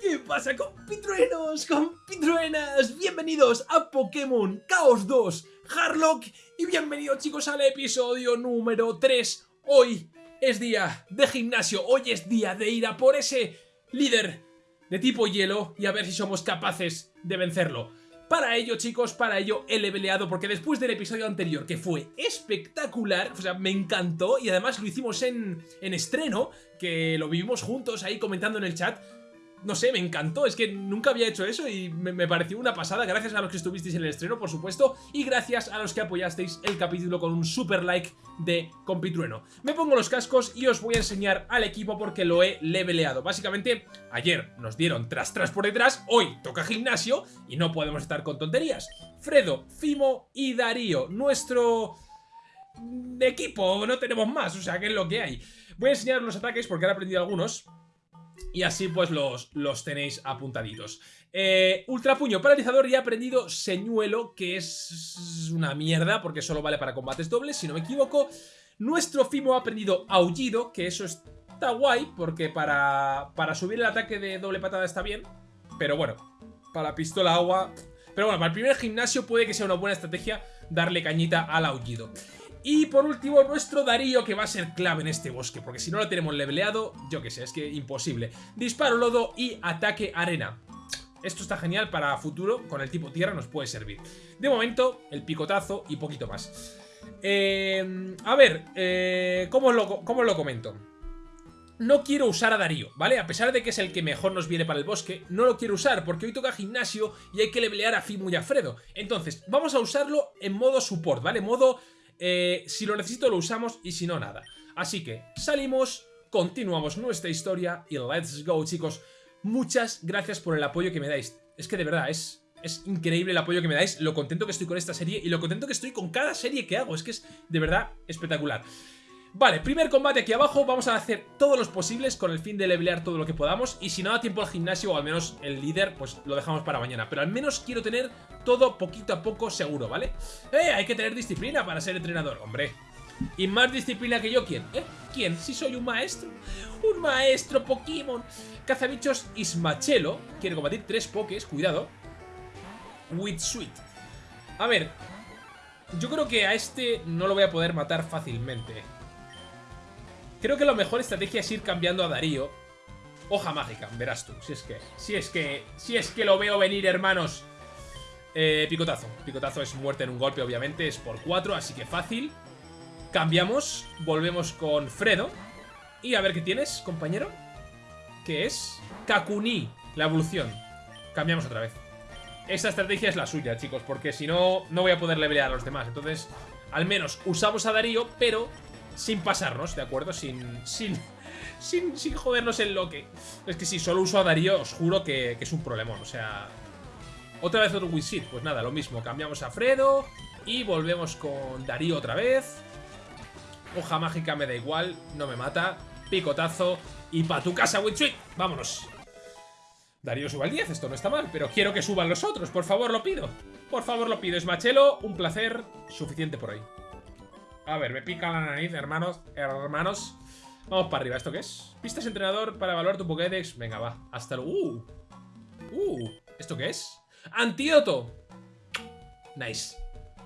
¿Qué pasa compitruenos, compitruenas? Bienvenidos a Pokémon Chaos 2 Harlock y bienvenidos chicos al episodio número 3 Hoy es día de gimnasio, hoy es día de ir a por ese líder de tipo hielo y a ver si somos capaces de vencerlo para ello, chicos, para ello he leveleado porque después del episodio anterior, que fue espectacular, o sea, me encantó y además lo hicimos en, en estreno, que lo vivimos juntos ahí comentando en el chat, no sé, me encantó, es que nunca había hecho eso y me, pareció una pasada, gracias a los que estuvisteis en el estreno, por supuesto, y gracias a los que apoyasteis el capítulo con un super like de Compitrueno. Me pongo los cascos y os voy a enseñar al equipo porque lo he leveleado. Básicamente, ayer nos dieron tras tras por detrás, hoy toca gimnasio y no podemos estar con tonterías. Fredo, Fimo y Darío, nuestro equipo, no tenemos más, o sea, que es lo que hay. Voy a enseñar los ataques porque he aprendido algunos y así pues los, los tenéis apuntaditos. Eh, Ultrapuño paralizador y he aprendido Señuelo, que es una mierda porque solo vale para combates dobles, si no me equivoco. Nuestro Fimo ha aprendido Aullido, que eso está guay porque para, para subir el ataque de doble patada está bien. Pero bueno, para pistola agua... Pero bueno, para el primer gimnasio puede que sea una buena estrategia darle cañita al Aullido. Y por último, nuestro Darío, que va a ser clave en este bosque, porque si no lo tenemos leveleado, yo qué sé, es que imposible. Disparo lodo y ataque arena. Esto está genial para futuro, con el tipo tierra nos puede servir. De momento, el picotazo y poquito más. Eh, a ver, eh, ¿cómo, lo, ¿cómo lo comento? No quiero usar a Darío, ¿vale? A pesar de que es el que mejor nos viene para el bosque, no lo quiero usar porque hoy toca gimnasio y hay que levelear a Fimu y a Fredo. Entonces, vamos a usarlo en modo support, ¿vale? Modo eh, si lo necesito lo usamos y si no nada. Así que salimos, continuamos nuestra historia y let's go chicos. Muchas gracias por el apoyo que me dais. Es que de verdad es... Es increíble el apoyo que me dais, lo contento que estoy con esta serie y lo contento que estoy con cada serie que hago. Es que es de verdad espectacular. Vale, primer combate aquí abajo, vamos a hacer todos los posibles con el fin de levelear todo lo que podamos y si no da tiempo al gimnasio o al menos el líder, pues lo dejamos para mañana, pero al menos quiero tener todo poquito a poco seguro, ¿vale? ¡Eh! Hay que tener disciplina para ser entrenador, hombre. Y más disciplina que yo, ¿quién? ¿Eh? ¿Quién? Si soy un maestro. Un maestro Pokémon. Cazabichos Ismachelo quiere combatir tres pokés, cuidado. With Sweet. A ver, yo creo que a este no lo voy a poder matar fácilmente. Creo que la mejor estrategia es ir cambiando a Darío. Hoja mágica, verás tú. Si es que, si es que, si es que lo veo venir, hermanos. Eh, picotazo. Picotazo es muerte en un golpe, obviamente. Es por 4, así que fácil. Cambiamos. Volvemos con Fredo. Y a ver qué tienes, compañero. ¿Qué es? Kakuni, la evolución. Cambiamos otra vez. Esta estrategia es la suya, chicos, porque si no, no voy a poder levelear a los demás. Entonces, al menos usamos a Darío, pero sin pasarnos, ¿de acuerdo? Sin, sin, sin, sin jodernos el loque. Es que si solo uso a Darío, os juro que, es un problemón. O sea, otra vez otro Wisit. Pues nada, lo mismo. Cambiamos a Fredo y volvemos con Darío otra vez. Hoja mágica me da igual, no me mata. Picotazo y pa' tu casa, Witsuit. Vámonos. Darío suba al 10, esto no está mal, pero quiero que suban los otros, por favor lo pido. Por favor lo pido, es Machelo, un placer, suficiente por hoy. A ver, me pica la nariz, hermanos. Hermanos. Vamos para arriba. ¿Esto qué es? Pistas entrenador para evaluar tu Pokédex. Venga, va. Hasta luego. Uh. Uh. ¿Esto qué es? ¡Antídoto! Nice.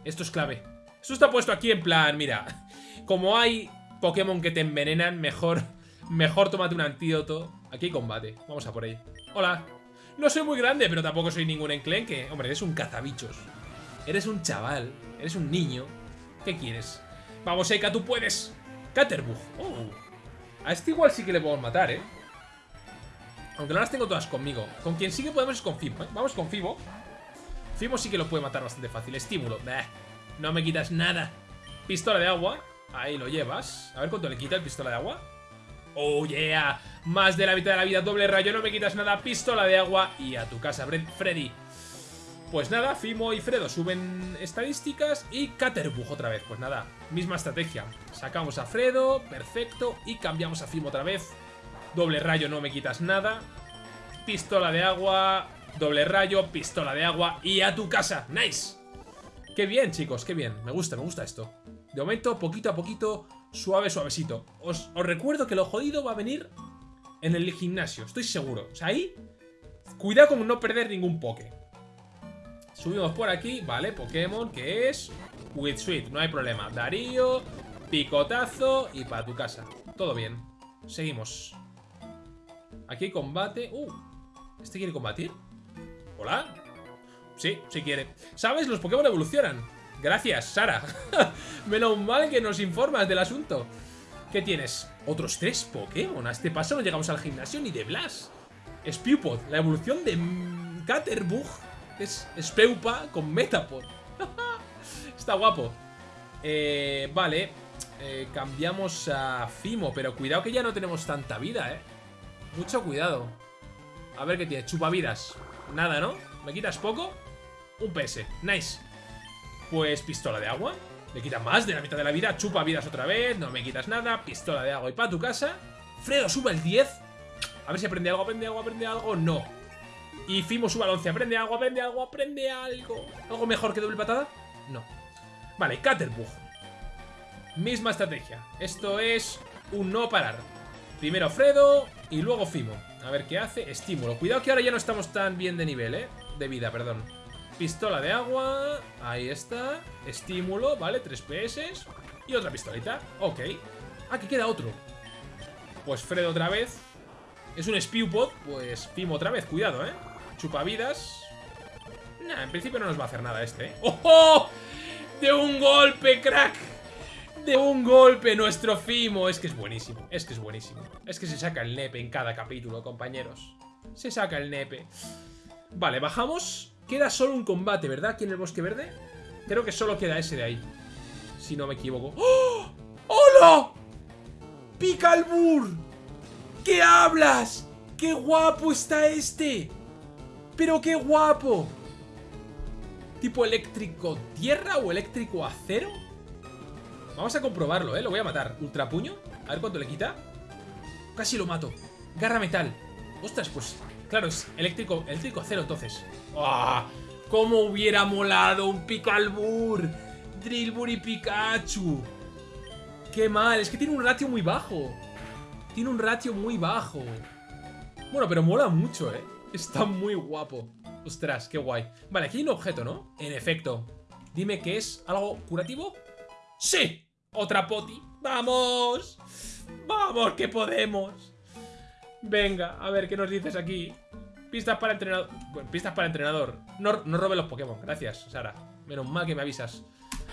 Esto es clave. Esto está puesto aquí en plan, mira. Como hay Pokémon que te envenenan, mejor, mejor tómate un antídoto. Aquí hay combate. Vamos a por ahí. Hola. No soy muy grande, pero tampoco soy ningún enclenque. Hombre, eres un cazabichos. Eres un chaval. Eres un niño. ¿Qué quieres? Vamos, Eka, tú puedes. Caterbug. Oh. A este igual sí que le podemos matar, ¿eh? Aunque no las tengo todas conmigo. Con quien sí que podemos es con Fibo, ¿eh? Vamos con Fibo. Fibo sí que lo puede matar bastante fácil. Estímulo. no me quitas nada. Pistola de agua. Ahí lo llevas. A ver cuánto le quita el pistola de agua. Oh, yeah. Más de la mitad de la vida. Doble rayo. No me quitas nada. Pistola de agua. Y a tu casa, Freddy. Pues nada, Fimo y Fredo suben estadísticas y Caterbug otra vez. Pues nada, misma estrategia. Sacamos a Fredo, perfecto, y cambiamos a Fimo otra vez. Doble rayo, no me quitas nada. Pistola de agua, doble rayo, pistola de agua y a tu casa. ¡Nice! Qué bien, chicos, qué bien. Me gusta, me gusta esto. De momento, poquito a poquito, suave, suavecito. Os, os recuerdo que lo jodido va a venir en el gimnasio, estoy seguro. O sea, ahí Cuidado con no perder ningún Poké. Subimos por aquí, vale, Pokémon, que es Witsuit, no hay problema. Darío, picotazo y para tu casa. Todo bien. Seguimos. Aquí combate. Uh, ¿este quiere combatir? ¿Hola? Sí, sí quiere. ¿Sabes? Los Pokémon evolucionan. Gracias, Sara. Menos mal que nos informas del asunto. ¿Qué tienes? Otros tres Pokémon. A este paso no llegamos al gimnasio ni de Blast. Spewpod, la evolución de Caterbug. Es Speupa con Metapod. Está guapo. Eh, vale. Eh, cambiamos a Fimo, pero cuidado que ya no tenemos tanta vida, ¿eh? Mucho cuidado. A ver qué tiene. Chupavidas. Nada, ¿no? ¿Me quitas poco? Un PS. Nice. Pues pistola de agua. Le quita más de la mitad de la vida. Chupa vidas otra vez. No me quitas nada. Pistola de agua y para tu casa. Fredo sube el 10. A ver si aprende algo, aprende algo, aprende algo. No. Y Fimo sube al 11. Aprende algo, aprende algo, aprende algo. ¿Algo mejor que doble patada? No. Vale, Caterbug. Misma estrategia. Esto es un no parar. Primero Fredo y luego Fimo. A ver qué hace. Estímulo. Cuidado que ahora ya no estamos tan bien de nivel, ¿eh? De vida, perdón. Pistola de agua. Ahí está. Estímulo, ¿vale? Tres PS. Y otra pistolita. Ok. Aquí queda otro. Pues Fredo otra vez. Es un Spewpod. Pues Fimo otra vez. Cuidado, ¿eh? Chupavidas. Nah, en principio no nos va a hacer nada este, ¿eh? ¡Oh! ¡De un golpe, crack! De un golpe nuestro Fimo. Es que es buenísimo. Es que es buenísimo. Es que se saca el nepe en cada capítulo, compañeros. Se saca el nepe. Vale, bajamos. Queda solo un combate, ¿verdad? Aquí en el bosque verde. Creo que solo queda ese de ahí. Si no me equivoco. ¡Oh! ¡Hola! ¡Picalbur! ¿Qué hablas? ¡Qué guapo está este! ¡Pero qué guapo! ¿Tipo eléctrico tierra o eléctrico acero? Vamos a comprobarlo, ¿eh? Lo voy a matar. Ultrapuño. A ver cuánto le quita. Casi lo mato. Garra metal. Ostras, pues... Claro, es eléctrico, eléctrico acero entonces. ¡Ah! ¡Cómo hubiera molado un Picalbur! Drillbur y Pikachu. ¡Qué mal! Es que tiene un ratio muy bajo. Tiene un ratio muy bajo. Bueno, pero mola mucho, ¿eh? Está muy guapo. Ostras, qué guay. Vale, aquí hay un objeto, ¿no? En efecto. Dime que es algo curativo. ¡Sí! Otra poti. ¡Vamos! ¡Vamos, que podemos! Venga, a ver, ¿qué nos dices aquí? Pistas para entrenador. Bueno, pistas para entrenador. No, no robe los Pokémon. Gracias, Sara. Menos mal que me avisas.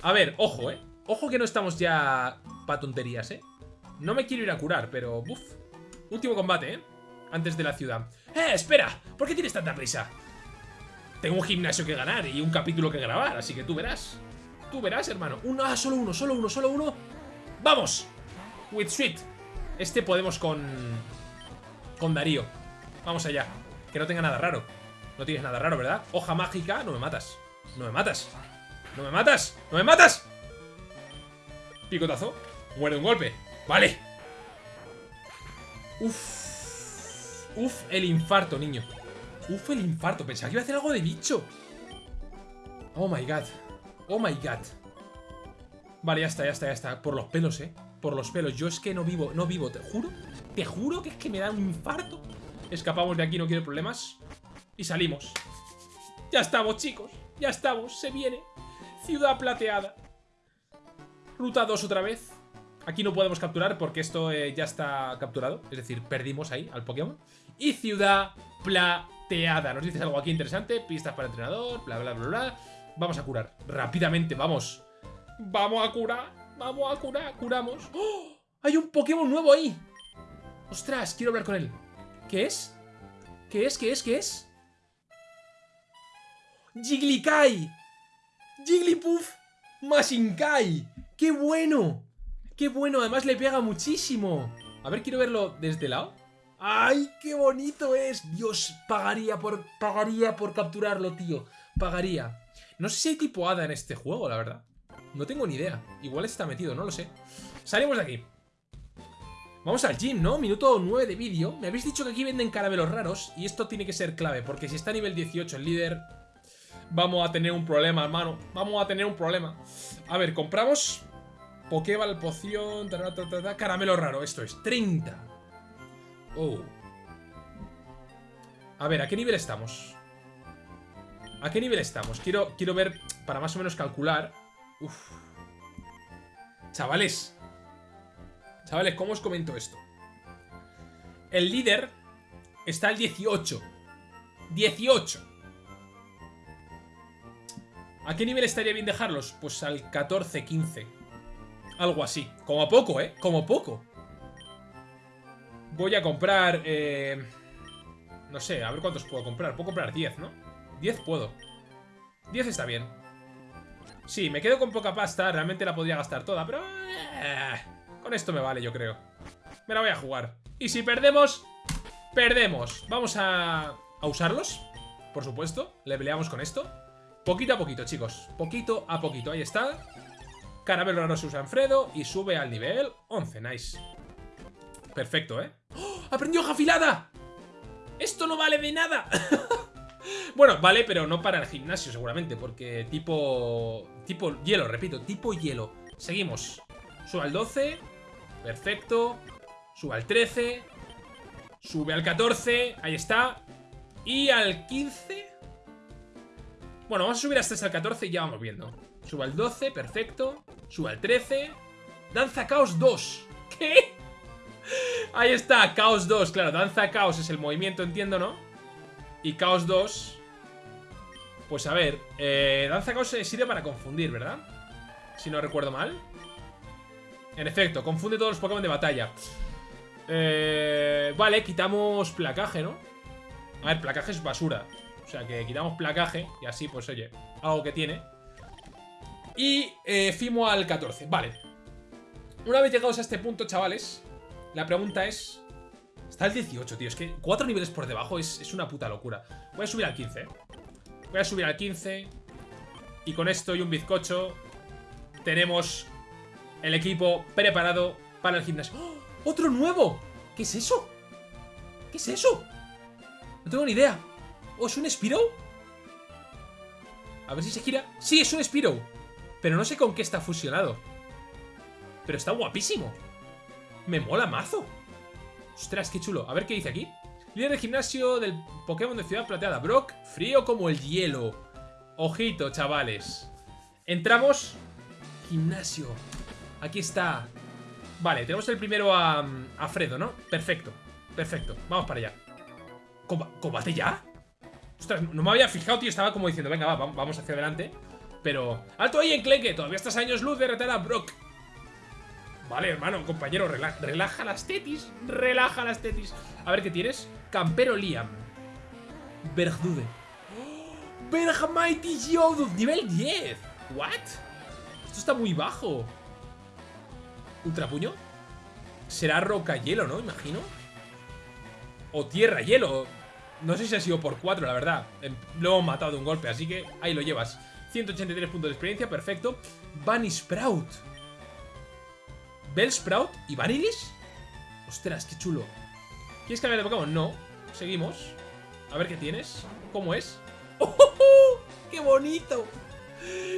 A ver, ojo, ¿eh? Ojo que no estamos ya para tonterías, ¿eh? No me quiero ir a curar, pero... Uf. Último combate, ¿eh? Antes de la ciudad. ¡Eh, espera! ¿Por qué tienes tanta prisa? Tengo un gimnasio que ganar y un capítulo que grabar, así que tú verás. Tú verás, hermano. Uno, ah, solo uno, solo uno, solo uno. ¡Vamos! With Sweet. Este podemos con... Con Darío. Vamos allá. Que no tenga nada raro. No tienes nada raro, ¿verdad? Hoja mágica. No me matas. No me matas. No me matas. No me matas. Picotazo. Muere un golpe. Vale. Uf. Uf, el infarto, niño. Uf, el infarto. Pensaba que iba a hacer algo de bicho. Oh my god. Oh my god. Vale, ya está, ya está, ya está. Por los pelos, eh. Por los pelos. Yo es que no vivo, no vivo, te juro. Te juro que es que me da un infarto. Escapamos de aquí, no quiero problemas. Y salimos. Ya estamos, chicos. Ya estamos, se viene. Ciudad plateada. Ruta 2 otra vez. Aquí no podemos capturar porque esto eh, ya está capturado. Es decir, perdimos ahí al Pokémon. Y ciudad plateada. Nos dices algo aquí interesante. Pistas para entrenador, bla, bla, bla, bla. Vamos a curar. Rápidamente, vamos. Vamos a curar. Vamos a curar. Curamos. ¡Oh! Hay un Pokémon nuevo ahí. Ostras, quiero hablar con él. ¿Qué es? ¿Qué es? ¿Qué es? ¿Qué es? ¡Jigglykai! ¡Jigglypuff! ¡Mashinkai! ¡Qué bueno! ¡Qué bueno! Además le pega muchísimo. A ver, quiero verlo desde el lado. ¡Ay, qué bonito es! Dios, pagaría por, pagaría por capturarlo, tío. Pagaría. No sé si hay tipo hada en este juego, la verdad. No tengo ni idea. Igual está metido, no lo sé. Salimos de aquí. Vamos al gym, ¿no? Minuto 9 de vídeo. Me habéis dicho que aquí venden caramelos raros y esto tiene que ser clave, porque si está a nivel 18 el líder, vamos a tener un problema, hermano. Vamos a tener un problema. A ver, compramos Pokéball, poción, caramelo raro. Esto es 30. Oh. A ver, ¿a qué nivel estamos? ¿A qué nivel estamos? Quiero, quiero ver, para más o menos calcular. Uf. Chavales. Chavales, ¿cómo os comento esto? El líder está al 18. 18. ¿A qué nivel estaría bien dejarlos? Pues al 14, 15. Algo así. Como poco, ¿eh? Como poco. Voy a comprar... Eh... No sé, a ver cuántos puedo comprar. Puedo comprar 10, ¿no? 10 puedo. 10 está bien. Sí, me quedo con poca pasta. Realmente la podría gastar toda, pero... Eh, con esto me vale, yo creo. Me la voy a jugar. Y si perdemos... Perdemos. Vamos a... A usarlos. Por supuesto. Le peleamos con esto. Poquito a poquito, chicos. Poquito a poquito. Ahí está. Caramelo raro se usa Fredo y sube al nivel 11. Nice. Perfecto, ¿eh? ¡Oh! ¡Aprendió hoja afilada! ¡Esto no vale de nada! bueno, vale, pero no para el gimnasio seguramente, porque tipo... Tipo hielo, repito, tipo hielo. Seguimos. Sube al 12. Perfecto. Sube al 13. Sube al 14. Ahí está. Y al 15. Bueno, vamos a subir hasta el 14 y ya vamos viendo. Sube al 12, perfecto. Sube al 13. Danza Caos 2. ¿Qué? Ahí está, Caos 2. Claro, Danza Caos es el movimiento, entiendo, ¿no? Y Caos 2... Pues a ver, eh, Danza Caos sirve para confundir, ¿verdad? Si no recuerdo mal. En efecto, confunde todos los Pokémon de batalla. Eh, vale, quitamos placaje, ¿no? A ver, placaje es basura. O sea, que quitamos placaje y así, pues oye, algo que tiene. Y eh, Fimo al 14. Vale. Una vez llegados a este punto, chavales, la pregunta es... Está el 18, tío. Es que cuatro niveles por debajo es, una puta locura. Voy a subir al 15. ¿eh? Voy a subir al 15. Y con esto y un bizcocho tenemos el equipo preparado para el gimnasio. ¡Oh! ¡Otro nuevo! ¿Qué es eso? ¿Qué es eso? No tengo ni idea. ¿O es un Spiro? A ver si se gira. ¡Sí, es un Spiro! Pero no sé con qué está fusionado. Pero está guapísimo. Me mola mazo. Ostras, qué chulo. A ver qué dice aquí. Líder de gimnasio del Pokémon de Ciudad Plateada. Brock, frío como el hielo. Ojito, chavales. Entramos. Gimnasio. Aquí está. Vale, tenemos el primero a, a Fredo, ¿no? Perfecto. Perfecto. Vamos para allá. ¿Combate ya? Ostras, no me había fijado, tío. Estaba como diciendo, venga, va, vamos hacia adelante. Pero... ¡Alto ahí, Enclenque! Todavía estás años luz de retar a Brock. Vale, hermano, compañero, relaja las tetis. Relaja las tetis. A ver, ¿qué tienes? Campero Liam. Bergdude. ¡Oh! Mighty Geodude, nivel 10. ¿What? Esto está muy bajo. ¿Ultrapuño? Será roca hielo, ¿no? Imagino. O tierra hielo. No sé si ha sido por 4, la verdad. Em, lo hemos matado de un golpe, así que ahí lo llevas. 183 puntos de experiencia, perfecto. Bunny Sprout. Bellsprout y Vanillish. Ostras, qué chulo. ¿Quieres cambiar de Pokémon? No. Seguimos. A ver qué tienes. ¿Cómo es? ¡Oh, qué bonito!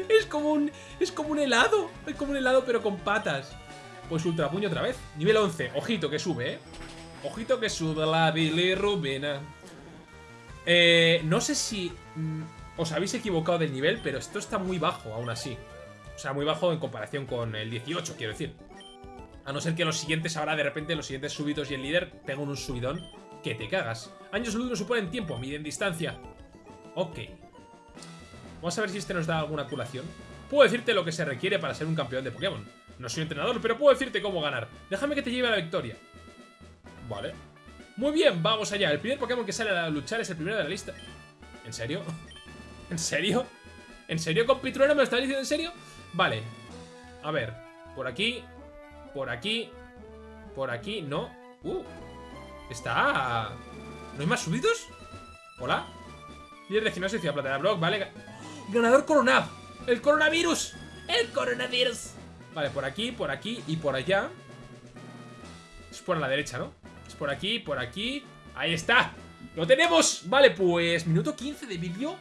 Es como un. Es como un helado. Es como un helado, pero con patas. Pues Ultra Puño otra vez. Nivel 11. Ojito que sube, ¿eh? Ojito que sube la bilirrubina. Eh, no sé si mm, os habéis equivocado del nivel, pero esto está muy bajo aún así. O sea, muy bajo en comparación con el 18, quiero decir. A no ser que los siguientes, ahora de repente, los siguientes súbitos y el líder peguen un subidón que te cagas. Años luz no suponen tiempo, miden distancia. Ok. Vamos a ver si este nos da alguna curación. Puedo decirte lo que se requiere para ser un campeón de Pokémon. No soy entrenador, pero puedo decirte cómo ganar. Déjame que te lleve a la victoria. Vale. Muy bien, vamos allá. El primer Pokémon que sale a luchar es el primero de la lista. ¿En serio? ¿En serio? ¿En serio, compitrueno? ¿Me lo estás diciendo en serio? Vale. A ver. Por aquí por aquí. Por aquí, no. Uh. Está... ¿No hay más subidos? ¿Hola? Líder de gimnasio Ciudad Platea Block, vale. Ganador Coronab. El coronavirus. El coronavirus. Vale, por aquí, por aquí y por allá. Es por la derecha, ¿no? Es por aquí, por aquí. Ahí está. ¡Lo tenemos! Vale, pues minuto 15 de vídeo.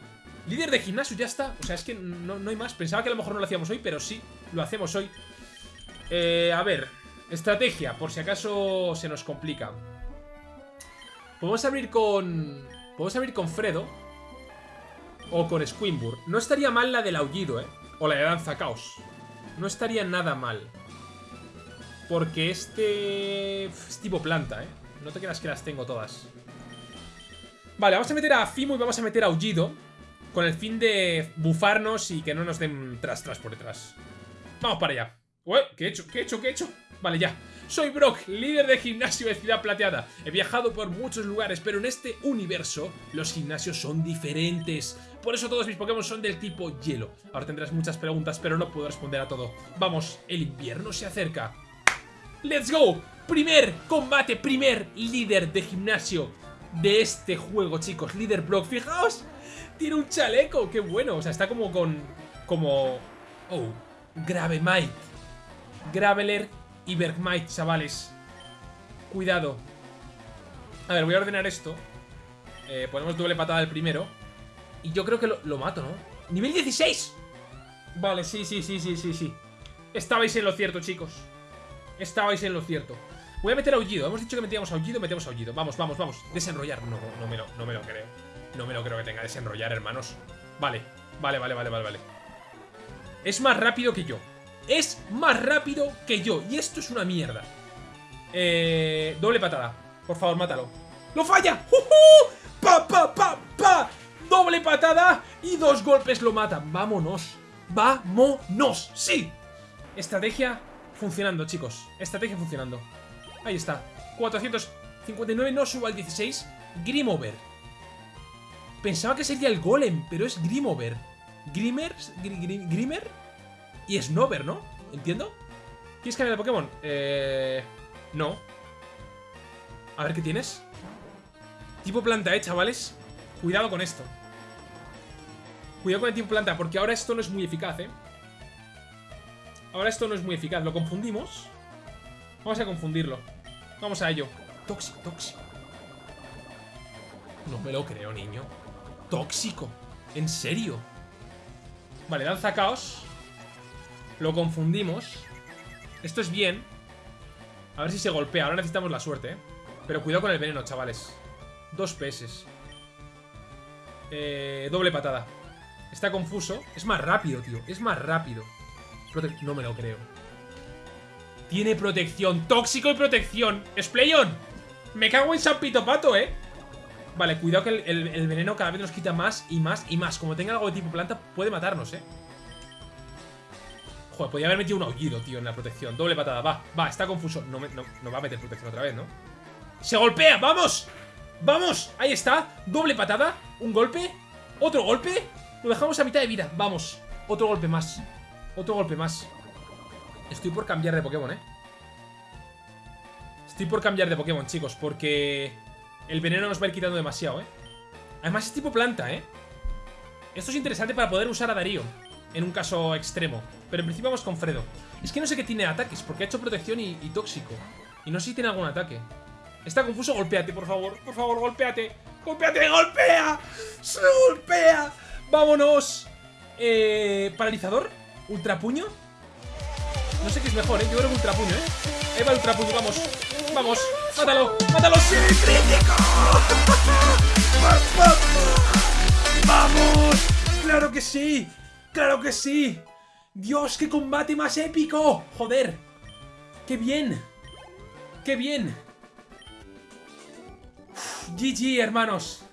Líder de gimnasio, ya está. O sea, es que no, no hay más. Pensaba que a lo mejor no lo hacíamos hoy, pero sí, lo hacemos hoy. Eh, a ver, estrategia, por si acaso se nos complica. Podemos abrir con... Podemos abrir con Fredo. O con Squimbur. No estaría mal la del aullido, ¿eh? O la de danza caos. No estaría nada mal. Porque este... Es tipo planta, ¿eh? No te creas que las tengo todas. Vale, vamos a meter a Fimo y vamos a meter a Aullido. Con el fin de bufarnos y que no nos den tras tras por detrás. Vamos para allá. Ué, ¿qué he hecho? ¿Qué he hecho? ¿Qué he hecho? Vale, ya. Soy Brock, líder de gimnasio de Ciudad Plateada. He viajado por muchos lugares, pero en este universo los gimnasios son diferentes. Por eso todos mis Pokémon son del tipo hielo. Ahora tendrás muchas preguntas, pero no puedo responder a todo. Vamos, el invierno se acerca. ¡Let's go! Primer combate, primer líder de gimnasio de este juego, chicos. Líder Brock, fijaos. Tiene un chaleco, qué bueno. O sea, está como con... Como... Oh, Gravemite. Graveler y Bergmite, chavales. Cuidado. A ver, voy a ordenar esto. Eh, ponemos doble patada al primero. Y yo creo que lo, mato, ¿no? ¡Nivel 16! Vale, sí, sí, sí, sí, sí, sí. Estabais en lo cierto, chicos. Estabais en lo cierto. Voy a meter aullido. Hemos dicho que metíamos aullido, metemos aullido. Vamos, vamos, vamos. Desenrollar. No, no me lo, no me lo creo. No me lo creo que tenga desenrollar, hermanos. Vale, vale, vale, vale, vale, vale. Es más rápido que yo. Es más rápido que yo. Y esto es una mierda. Eh, doble patada. Por favor, mátalo. ¡Lo falla! ¡Uh, pa, pa, pa! pa! Doble patada y dos golpes lo matan. ¡Vámonos! ¡Vámonos! ¡Sí! Estrategia funcionando, chicos. Estrategia funcionando. Ahí está. 459 no subo al 16. Grimover. Pensaba que sería el Golem, pero es Grimover. Grimmer, Grimmer y Snover, ¿no? ¿Entiendo? ¿Quieres cambiar de Pokémon? Eh... No. A ver, ¿qué tienes? Tipo planta, eh, chavales. Cuidado con esto. Cuidado con el tipo planta, porque ahora esto no es muy eficaz, eh. Ahora esto no es muy eficaz. Lo confundimos. Vamos a confundirlo. Vamos a ello. Tóxico, tóxico. No me lo creo, niño. Tóxico. ¿En serio? Vale, danza caos. Lo confundimos. Esto es bien. A ver si se golpea. Ahora necesitamos la suerte, ¿eh? Pero cuidado con el veneno, chavales. Dos peces. Eh, doble patada. Está confuso. Es más rápido, tío. Es más rápido. no me lo creo. Tiene protección. Tóxico y protección. ¡Splayón! Me cago en San Pito Pato, ¿eh? Vale, cuidado que el, veneno cada vez nos quita más y más y más. Como tenga algo de tipo planta, puede matarnos, ¿eh? Joder, podría haber metido un aullido, tío, en la protección. Doble patada, va, va, está confuso. No, no, va a meter protección otra vez, ¿no? ¡Se golpea! ¡Vamos! ¡Vamos! Ahí está. Doble patada. Un golpe. Otro golpe. Lo dejamos a mitad de vida. Vamos. Otro golpe más. Otro golpe más. Estoy por cambiar de Pokémon, ¿eh? Estoy por cambiar de Pokémon, chicos, porque el veneno nos va a ir quitando demasiado, ¿eh? Además es tipo planta, ¿eh? Esto es interesante para poder usar a Darío en un caso extremo. Pero en principio vamos con Fredo. Es que no sé qué tiene ataques, porque ha hecho protección y, tóxico. Y no sé si tiene algún ataque. Está confuso, golpéate, por favor. Por favor, golpéate. ¡Golpéate! ¡Golpea! ¡Se golpea! ¡Vámonos! Eh, ¿Paralizador? ¿Ultrapuño? No sé qué es mejor, ¿eh? Yo creo que ultrapuño, ¿eh? Ahí va el ultrapuño, vamos. Vamos. ¡Mátalo! ¡Mátalo! ¡Sí! ¡Crítico! ¡Vamos! ¡Claro que sí! ¡Claro que sí! ¡Dios, qué combate más épico! ¡Joder! ¡Qué bien! ¡Qué bien! GG, hermanos.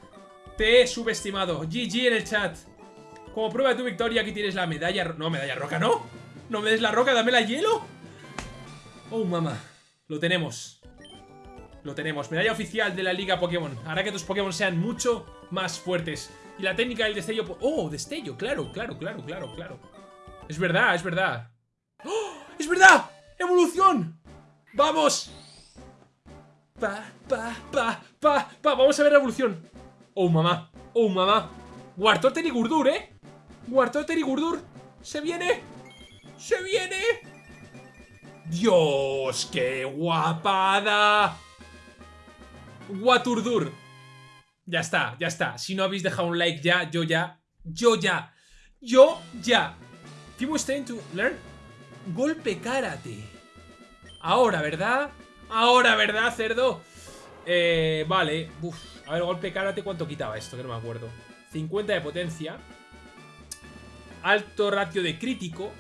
Te he subestimado. GG en el chat. Como prueba de tu victoria, aquí tienes la medalla... No, medalla roca, ¿no? No me des la roca, dame la hielo. Oh, mamá. Lo tenemos. Lo tenemos. Medalla oficial de la Liga Pokémon. Hará que tus Pokémon sean mucho más fuertes. Y la técnica del destello... ¡Oh, destello! Claro, claro, claro, claro, claro. Es verdad, es verdad. ¡Oh! ¡Es verdad! ¡Evolución! ¡Vamos! Pa, pa, pa, pa, pa. Vamos a ver la evolución. ¡Oh, mamá! ¡Oh, mamá! Wartorter y Gurdur, ¿eh? Wartorter y Gurdur. ¡Se viene! ¡Se viene! ¡Dios! ¡Qué guapada! Waturdur. Ya está, ya está. Si no habéis dejado un like ya, yo ya, yo ya, yo ya. To learn golpe karate. Ahora, ¿verdad? Ahora, ¿verdad, cerdo? Eh, vale. Uf. A ver, golpe karate, ¿cuánto quitaba esto? Que no me acuerdo. 50 de potencia. Alto ratio de crítico.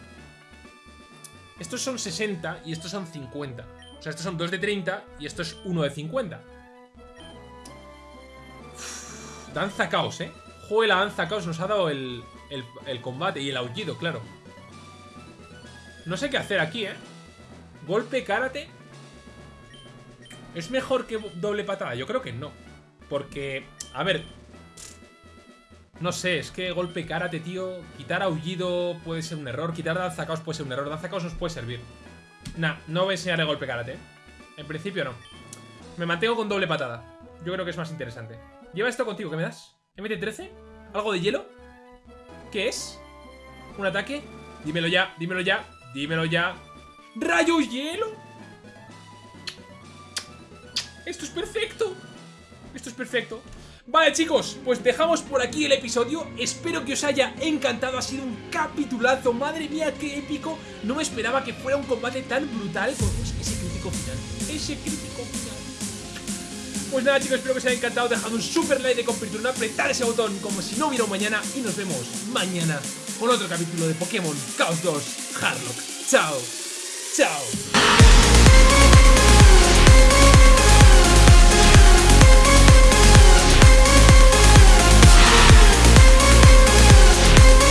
Estos son 60 y estos son 50. O sea, estos son 2 de 30 y esto es 1 de 50. Danza caos, ¿eh? Joder, la danza caos nos ha dado el, el, el combate y el aullido, claro. No sé qué hacer aquí, ¿eh? Golpe karate. ¿Es mejor que doble patada? Yo creo que no. Porque, a ver... No sé, es que golpe karate, tío. Quitar aullido puede ser un error. Quitar danzacaos puede ser un error. Danzacaos nos puede servir. Nah, no voy a enseñarle golpe karate. ¿eh? En principio no. Me mantengo con doble patada. Yo creo que es más interesante. Lleva esto contigo, ¿qué me das? ¿MT-13? ¿Algo de hielo? ¿Qué es? ¿Un ataque? Dímelo ya, dímelo ya, dímelo ya. ¡Rayo hielo! Esto es perfecto. Esto es perfecto. Vale chicos, pues dejamos por aquí el episodio Espero que os haya encantado, ha sido un capitulazo Madre mía, qué épico No me esperaba que fuera un combate tan brutal Con ese crítico final Ese crítico Pues nada chicos, espero que os haya encantado. Dejad un super like de compartir, apretar ese botón Como si no hubiera un mañana Y nos vemos mañana con otro capítulo de Pokémon Chaos 2 Harlock. Chao, chao